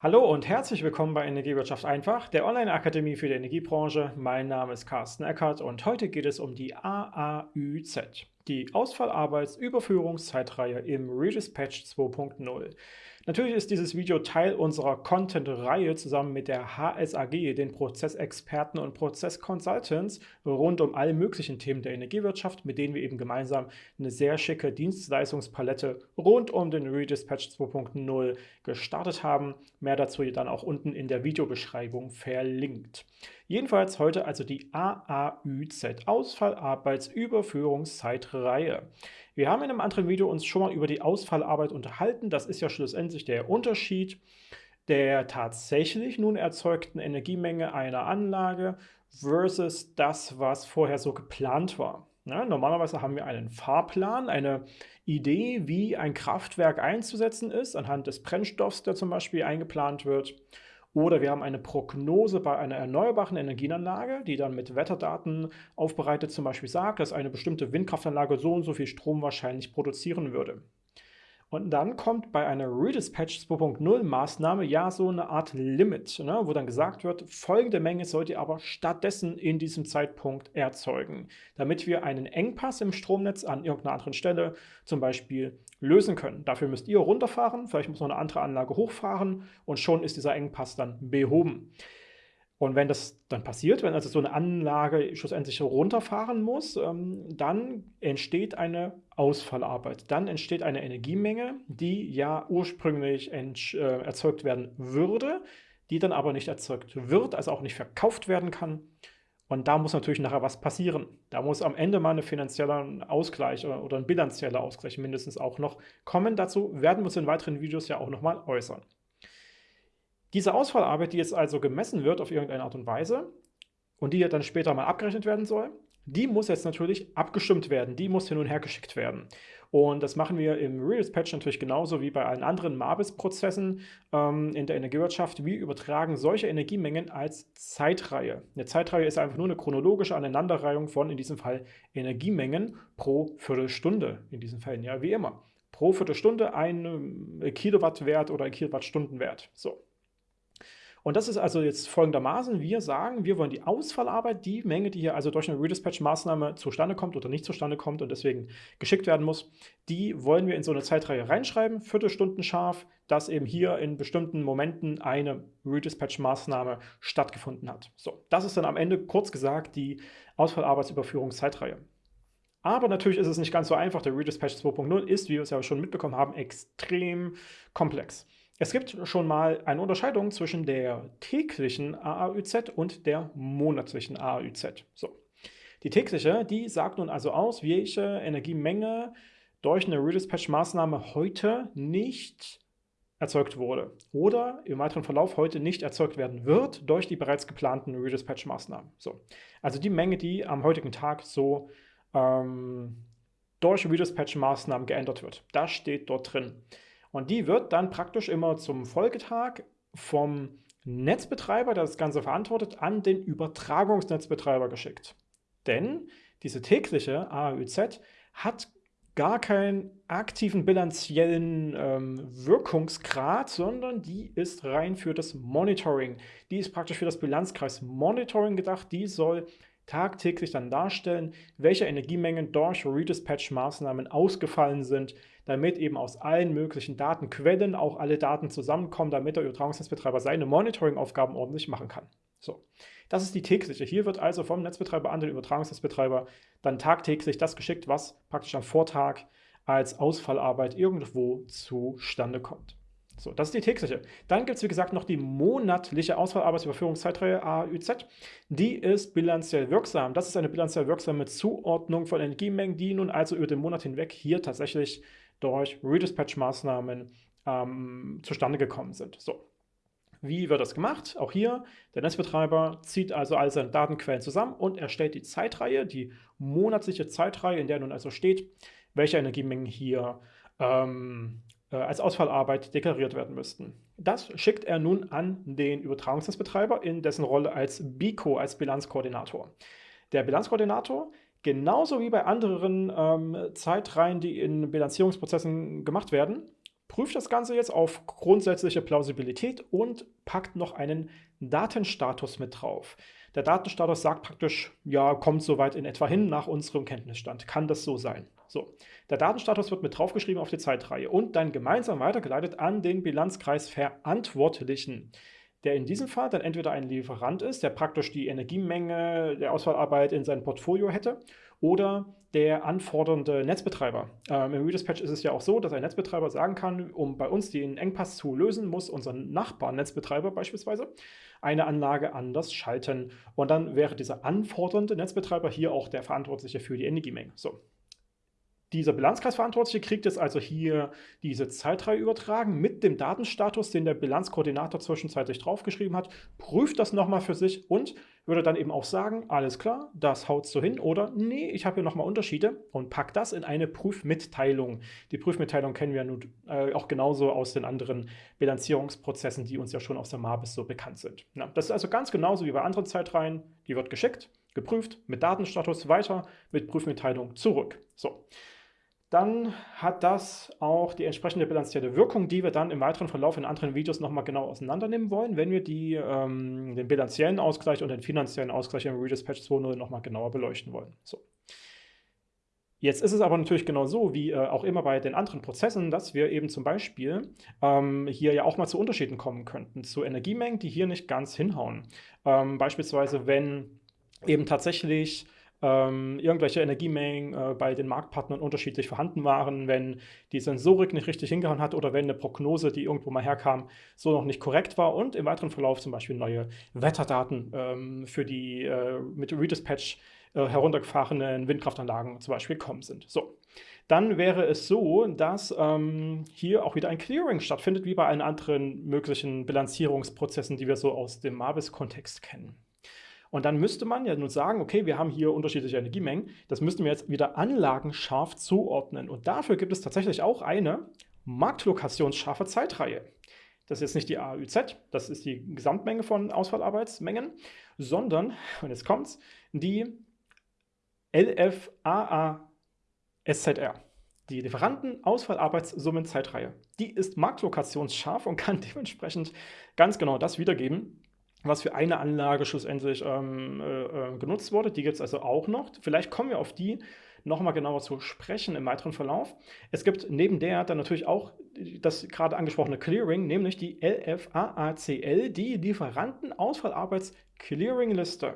Hallo und herzlich willkommen bei Energiewirtschaft einfach, der Online-Akademie für die Energiebranche. Mein Name ist Carsten Eckert und heute geht es um die AAÜZ, die Ausfallarbeitsüberführungszeitreihe im Redispatch 2.0. Natürlich ist dieses Video Teil unserer Content-Reihe zusammen mit der HSAG, den Prozessexperten und Prozessconsultants, rund um alle möglichen Themen der Energiewirtschaft, mit denen wir eben gemeinsam eine sehr schicke Dienstleistungspalette rund um den Redispatch 2.0 gestartet haben. Mehr dazu dann auch unten in der Videobeschreibung verlinkt. Jedenfalls heute also die AAÜZ, Ausfallarbeitsüberführungszeitreihe. Wir haben in einem anderen Video uns schon mal über die Ausfallarbeit unterhalten. Das ist ja schlussendlich der Unterschied der tatsächlich nun erzeugten Energiemenge einer Anlage versus das, was vorher so geplant war. Ja, normalerweise haben wir einen Fahrplan, eine Idee, wie ein Kraftwerk einzusetzen ist, anhand des Brennstoffs, der zum Beispiel eingeplant wird. Oder wir haben eine Prognose bei einer erneuerbaren Energienanlage, die dann mit Wetterdaten aufbereitet zum Beispiel sagt, dass eine bestimmte Windkraftanlage so und so viel Strom wahrscheinlich produzieren würde. Und dann kommt bei einer Redispatch 2.0 Maßnahme ja so eine Art Limit, ne, wo dann gesagt wird, folgende Menge sollt ihr aber stattdessen in diesem Zeitpunkt erzeugen, damit wir einen Engpass im Stromnetz an irgendeiner anderen Stelle zum Beispiel lösen können. Dafür müsst ihr runterfahren, vielleicht muss noch eine andere Anlage hochfahren und schon ist dieser Engpass dann behoben. Und wenn das dann passiert, wenn also so eine Anlage schlussendlich runterfahren muss, ähm, dann entsteht eine Ausfallarbeit. Dann entsteht eine Energiemenge, die ja ursprünglich äh, erzeugt werden würde, die dann aber nicht erzeugt wird, also auch nicht verkauft werden kann. Und da muss natürlich nachher was passieren. Da muss am Ende mal ein finanzieller Ausgleich oder, oder ein bilanzieller Ausgleich mindestens auch noch kommen. Dazu werden wir uns in weiteren Videos ja auch nochmal äußern. Diese Ausfallarbeit, die jetzt also gemessen wird auf irgendeine Art und Weise und die dann später mal abgerechnet werden soll, die muss jetzt natürlich abgestimmt werden, die muss hin und her geschickt werden. Und das machen wir im Redispatch natürlich genauso wie bei allen anderen Mabis-Prozessen ähm, in der Energiewirtschaft. Wir übertragen solche Energiemengen als Zeitreihe. Eine Zeitreihe ist einfach nur eine chronologische Aneinanderreihung von, in diesem Fall, Energiemengen pro Viertelstunde. In diesen Fällen ja wie immer. Pro Viertelstunde ein Kilowattwert oder ein Kilowattstundenwert. So. Und das ist also jetzt folgendermaßen, wir sagen, wir wollen die Ausfallarbeit, die Menge, die hier also durch eine Redispatch-Maßnahme zustande kommt oder nicht zustande kommt und deswegen geschickt werden muss, die wollen wir in so eine Zeitreihe reinschreiben, Viertelstunden scharf, dass eben hier in bestimmten Momenten eine Redispatch-Maßnahme stattgefunden hat. So, das ist dann am Ende kurz gesagt die Ausfallarbeitsüberführungszeitreihe. Aber natürlich ist es nicht ganz so einfach. Der Redispatch 2.0 ist, wie wir es ja schon mitbekommen haben, extrem komplex. Es gibt schon mal eine Unterscheidung zwischen der täglichen AAÜZ und der monatlichen AAÜZ. So. Die tägliche, die sagt nun also aus, welche Energiemenge durch eine Redispatch-Maßnahme heute nicht erzeugt wurde oder im weiteren Verlauf heute nicht erzeugt werden wird durch die bereits geplanten Redispatch-Maßnahmen. So. Also die Menge, die am heutigen Tag so ähm, durch Redispatch-Maßnahmen geändert wird. Das steht dort drin. Und die wird dann praktisch immer zum Folgetag vom Netzbetreiber, der das Ganze verantwortet, an den Übertragungsnetzbetreiber geschickt. Denn diese tägliche AAÜZ hat gar keinen aktiven bilanziellen ähm, Wirkungsgrad, sondern die ist rein für das Monitoring. Die ist praktisch für das Bilanzkreis Monitoring gedacht. Die soll tagtäglich dann darstellen, welche Energiemengen durch Redispatch-Maßnahmen ausgefallen sind, damit eben aus allen möglichen Datenquellen auch alle Daten zusammenkommen, damit der Übertragungsnetzbetreiber seine Monitoring-Aufgaben ordentlich machen kann. So, das ist die tägliche. Hier wird also vom Netzbetreiber an den Übertragungsnetzbetreiber dann tagtäglich das geschickt, was praktisch am Vortag als Ausfallarbeit irgendwo zustande kommt. So, das ist die tägliche. Dann gibt es, wie gesagt, noch die monatliche Ausfallarbeitsüberführungszeitreihe AÜZ. Die ist bilanziell wirksam. Das ist eine bilanziell wirksame Zuordnung von Energiemengen, die nun also über den Monat hinweg hier tatsächlich durch Redispatch-Maßnahmen ähm, zustande gekommen sind. So. Wie wird das gemacht? Auch hier, der Netzbetreiber zieht also all seine Datenquellen zusammen und erstellt die Zeitreihe, die monatliche Zeitreihe, in der nun also steht, welche Energiemengen hier ähm, äh, als Ausfallarbeit deklariert werden müssten. Das schickt er nun an den Übertragungsnetzbetreiber in dessen Rolle als BICO, als Bilanzkoordinator. Der Bilanzkoordinator, genauso wie bei anderen ähm, Zeitreihen, die in Bilanzierungsprozessen gemacht werden, prüft das Ganze jetzt auf grundsätzliche Plausibilität und packt noch einen Datenstatus mit drauf. Der Datenstatus sagt praktisch, ja, kommt soweit in etwa hin nach unserem Kenntnisstand. Kann das so sein? So, der Datenstatus wird mit draufgeschrieben auf die Zeitreihe und dann gemeinsam weitergeleitet an den Bilanzkreis Verantwortlichen der in diesem Fall dann entweder ein Lieferant ist, der praktisch die Energiemenge der Auswahlarbeit in seinem Portfolio hätte, oder der anfordernde Netzbetreiber. Ähm, Im Redispatch ist es ja auch so, dass ein Netzbetreiber sagen kann, um bei uns den Engpass zu lösen, muss unser Nachbarnetzbetreiber beispielsweise eine Anlage anders schalten. Und dann wäre dieser anfordernde Netzbetreiber hier auch der Verantwortliche für die Energiemenge. So, dieser Bilanzkreisverantwortliche kriegt jetzt also hier diese Zeitreihe übertragen mit dem Datenstatus, den der Bilanzkoordinator zwischenzeitlich draufgeschrieben hat, prüft das nochmal für sich und würde dann eben auch sagen, alles klar, das haut so hin oder nee, ich habe hier nochmal Unterschiede und packt das in eine Prüfmitteilung. Die Prüfmitteilung kennen wir nun äh, auch genauso aus den anderen Bilanzierungsprozessen, die uns ja schon aus der MABIS so bekannt sind. Ja, das ist also ganz genauso wie bei anderen Zeitreihen, die wird geschickt, geprüft, mit Datenstatus weiter, mit Prüfmitteilung zurück. So dann hat das auch die entsprechende bilanzierte Wirkung, die wir dann im weiteren Verlauf in anderen Videos nochmal genau auseinandernehmen wollen, wenn wir die, ähm, den bilanziellen Ausgleich und den finanziellen Ausgleich im Redispatch 2.0 nochmal genauer beleuchten wollen. So. Jetzt ist es aber natürlich genau so, wie äh, auch immer bei den anderen Prozessen, dass wir eben zum Beispiel ähm, hier ja auch mal zu Unterschieden kommen könnten, zu Energiemengen, die hier nicht ganz hinhauen. Ähm, beispielsweise, wenn eben tatsächlich ähm, irgendwelche Energiemengen äh, bei den Marktpartnern unterschiedlich vorhanden waren, wenn die Sensorik nicht richtig hingehauen hat oder wenn eine Prognose, die irgendwo mal herkam, so noch nicht korrekt war und im weiteren Verlauf zum Beispiel neue Wetterdaten ähm, für die äh, mit Redispatch äh, heruntergefahrenen Windkraftanlagen zum Beispiel gekommen sind. So. Dann wäre es so, dass ähm, hier auch wieder ein Clearing stattfindet, wie bei allen anderen möglichen Bilanzierungsprozessen, die wir so aus dem Mabis-Kontext kennen. Und dann müsste man ja nun sagen, okay, wir haben hier unterschiedliche Energiemengen, das müssten wir jetzt wieder anlagenscharf zuordnen. Und dafür gibt es tatsächlich auch eine marktlokationsscharfe Zeitreihe. Das ist jetzt nicht die AÜZ, das ist die Gesamtmenge von Ausfallarbeitsmengen, sondern, und jetzt kommt's, die LFAA-SZR. Die Lieferanten-Ausfallarbeitssummen-Zeitreihe. Die ist marktlokationsscharf und kann dementsprechend ganz genau das wiedergeben, was für eine Anlage schlussendlich ähm, äh, äh, genutzt wurde. Die gibt es also auch noch. Vielleicht kommen wir auf die nochmal genauer zu sprechen im weiteren Verlauf. Es gibt neben der dann natürlich auch das gerade angesprochene Clearing, nämlich die LFAACL, die Lieferantenausfallarbeits-Clearing-Liste.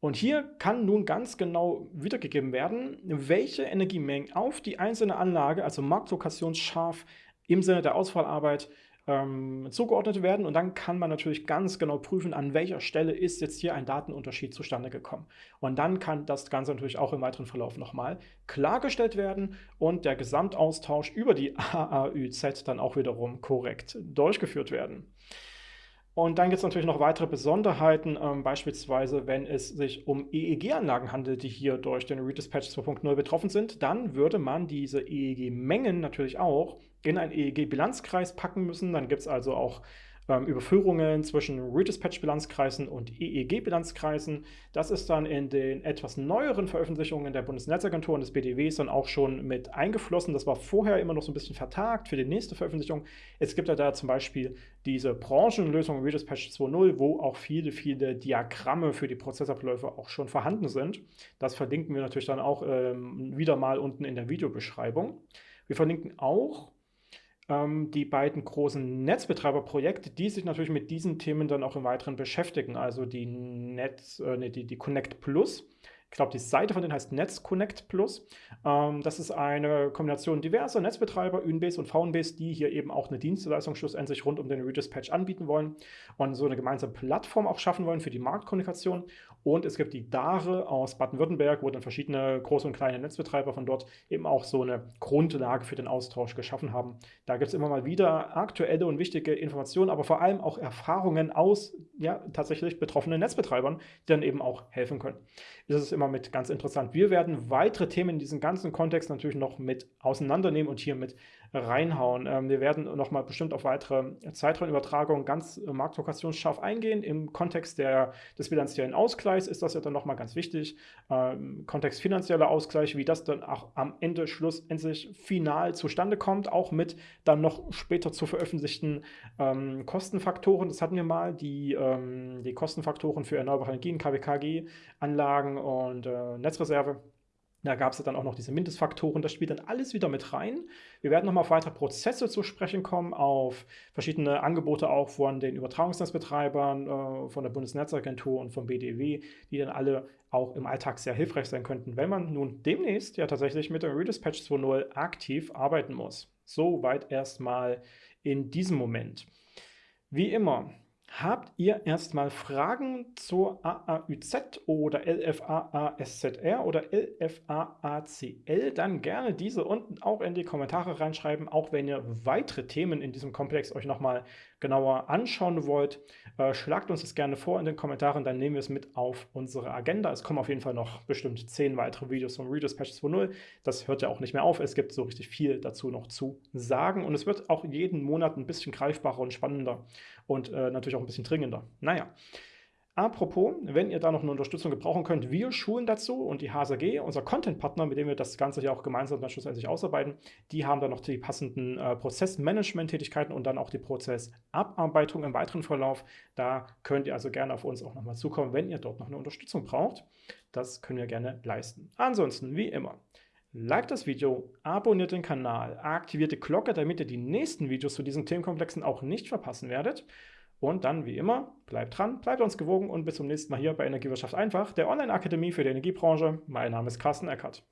Und hier kann nun ganz genau wiedergegeben werden, welche Energiemengen auf die einzelne Anlage, also marktlokationsscharf im Sinne der Ausfallarbeit, ähm, zugeordnet werden und dann kann man natürlich ganz genau prüfen, an welcher Stelle ist jetzt hier ein Datenunterschied zustande gekommen. Und dann kann das Ganze natürlich auch im weiteren Verlauf nochmal klargestellt werden und der Gesamtaustausch über die AAÜZ dann auch wiederum korrekt durchgeführt werden. Und dann gibt es natürlich noch weitere Besonderheiten, ähm, beispielsweise wenn es sich um EEG-Anlagen handelt, die hier durch den Redispatch 2.0 betroffen sind, dann würde man diese EEG-Mengen natürlich auch in einen EEG-Bilanzkreis packen müssen. Dann gibt es also auch ähm, Überführungen zwischen Redispatch-Bilanzkreisen und EEG-Bilanzkreisen. Das ist dann in den etwas neueren Veröffentlichungen der Bundesnetzagentur und des BDWs dann auch schon mit eingeflossen. Das war vorher immer noch so ein bisschen vertagt für die nächste Veröffentlichung. Es gibt ja da zum Beispiel diese Branchenlösung Redispatch 2.0, wo auch viele, viele Diagramme für die Prozessabläufe auch schon vorhanden sind. Das verlinken wir natürlich dann auch ähm, wieder mal unten in der Videobeschreibung. Wir verlinken auch die beiden großen Netzbetreiberprojekte, die sich natürlich mit diesen Themen dann auch im Weiteren beschäftigen. Also die Netz, äh, die, die Connect Plus ich glaube, die Seite von denen heißt NetzConnect Plus. Ähm, das ist eine Kombination diverser Netzbetreiber, Unbase und VNBase, die hier eben auch eine Dienstleistung schlussendlich rund um den Redispatch anbieten wollen und so eine gemeinsame Plattform auch schaffen wollen für die Marktkommunikation. Und es gibt die DARE aus Baden-Württemberg, wo dann verschiedene große und kleine Netzbetreiber von dort eben auch so eine Grundlage für den Austausch geschaffen haben. Da gibt es immer mal wieder aktuelle und wichtige Informationen, aber vor allem auch Erfahrungen aus ja, tatsächlich betroffenen Netzbetreibern, die dann eben auch helfen können. Das ist immer mit ganz interessant. Wir werden weitere Themen in diesem ganzen Kontext natürlich noch mit auseinandernehmen und hier mit reinhauen. Ähm, wir werden nochmal bestimmt auf weitere Zeitraumübertragungen ganz äh, marktlokationsscharf eingehen. Im Kontext der, des bilanziellen Ausgleichs ist das ja dann nochmal ganz wichtig. Ähm, Kontext finanzieller Ausgleich, wie das dann auch am Ende schlussendlich final zustande kommt, auch mit dann noch später zu veröffentlichten ähm, Kostenfaktoren. Das hatten wir mal, die, ähm, die Kostenfaktoren für erneuerbare Energien, KWKG-Anlagen und äh, Netzreserve. Da gab es dann auch noch diese Mindestfaktoren, das spielt dann alles wieder mit rein. Wir werden nochmal auf weitere Prozesse zu sprechen kommen, auf verschiedene Angebote auch von den Übertragungsnetzbetreibern, äh, von der Bundesnetzagentur und vom BDW, die dann alle auch im Alltag sehr hilfreich sein könnten, wenn man nun demnächst ja tatsächlich mit dem Redispatch 2.0 aktiv arbeiten muss. Soweit erstmal in diesem Moment. Wie immer, Habt ihr erstmal Fragen zur AAÜZ oder LFAASZR oder LFAACL, dann gerne diese unten auch in die Kommentare reinschreiben, auch wenn ihr weitere Themen in diesem Komplex euch nochmal genauer anschauen wollt, äh, schlagt uns das gerne vor in den Kommentaren, dann nehmen wir es mit auf unsere Agenda. Es kommen auf jeden Fall noch bestimmt zehn weitere Videos vom Readers Patch 2.0. Das hört ja auch nicht mehr auf. Es gibt so richtig viel dazu noch zu sagen und es wird auch jeden Monat ein bisschen greifbarer und spannender und äh, natürlich auch ein bisschen dringender. Naja, Apropos, wenn ihr da noch eine Unterstützung gebrauchen könnt, wir schulen dazu und die HSAG, unser Content-Partner, mit dem wir das Ganze hier auch gemeinsam dann schlussendlich ausarbeiten, die haben dann noch die passenden äh, Prozessmanagement-Tätigkeiten und dann auch die Prozessabarbeitung im weiteren Verlauf. Da könnt ihr also gerne auf uns auch nochmal zukommen, wenn ihr dort noch eine Unterstützung braucht. Das können wir gerne leisten. Ansonsten, wie immer, Like das Video, abonniert den Kanal, aktiviert die Glocke, damit ihr die nächsten Videos zu diesen Themenkomplexen auch nicht verpassen werdet. Und dann, wie immer, bleibt dran, bleibt uns gewogen und bis zum nächsten Mal hier bei Energiewirtschaft einfach, der Online-Akademie für die Energiebranche. Mein Name ist Carsten Eckert.